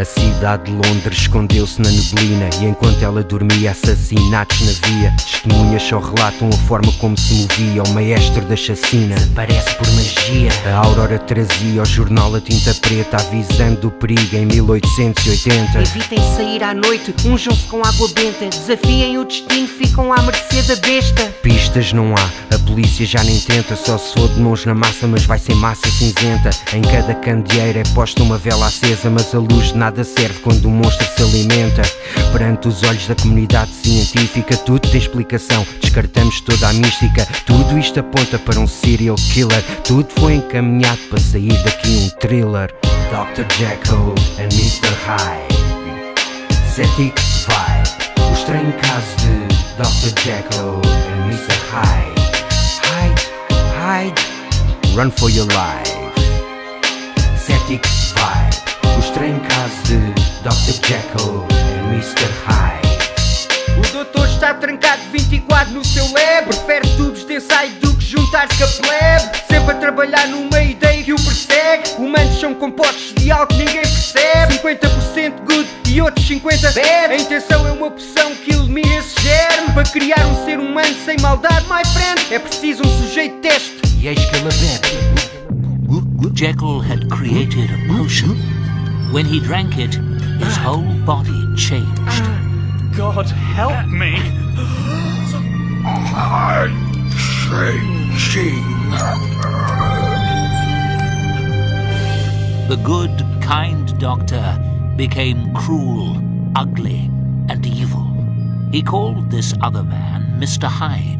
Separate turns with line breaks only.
A cidade de Londres escondeu-se na neblina E enquanto ela dormia, assassinatos na via. Testemunhas só relatam a forma como se movia O maestro da chacina.
Parece por magia.
A Aurora trazia ao jornal a tinta preta Avisando do perigo em 1880
Evitem sair à noite, unjam-se com água benta Desafiem o destino, ficam à mercê da besta.
Pistas não há, a polícia já nem tenta Só se for de mãos na massa, mas vai ser massa cinzenta. Em cada candeeiro é posta uma vela acesa Mas a luz de nada serve quando o monstro se alimenta Perante os olhos da comunidade científica Tudo tem explicação, descartamos toda a mística Tudo isto aponta para um serial killer Tudo foi encaminhado para sair daqui um thriller Dr. Jekyll and Mr. Hyde Cetic Vibe O estranho caso de Dr. Jekyll and Mr. Hyde Hyde, Hyde Run for your life Cetic
trancado 24 no seu lab Prefere tubos de ensaio do que juntar-se a plebe. Sempre a trabalhar numa ideia que o persegue. Humanos são compostos de algo que ninguém percebe. 50% good e outros 50% bad. A intenção é uma poção que elimina esse germe. Para criar um ser humano sem maldade, my friend É preciso um sujeito teste
E eis que ela bebe
Jekyll had created a potion. When he drank it, his whole body changed.
God help me!
The good, kind doctor became cruel, ugly, and evil. He called this other man Mr. Hyde.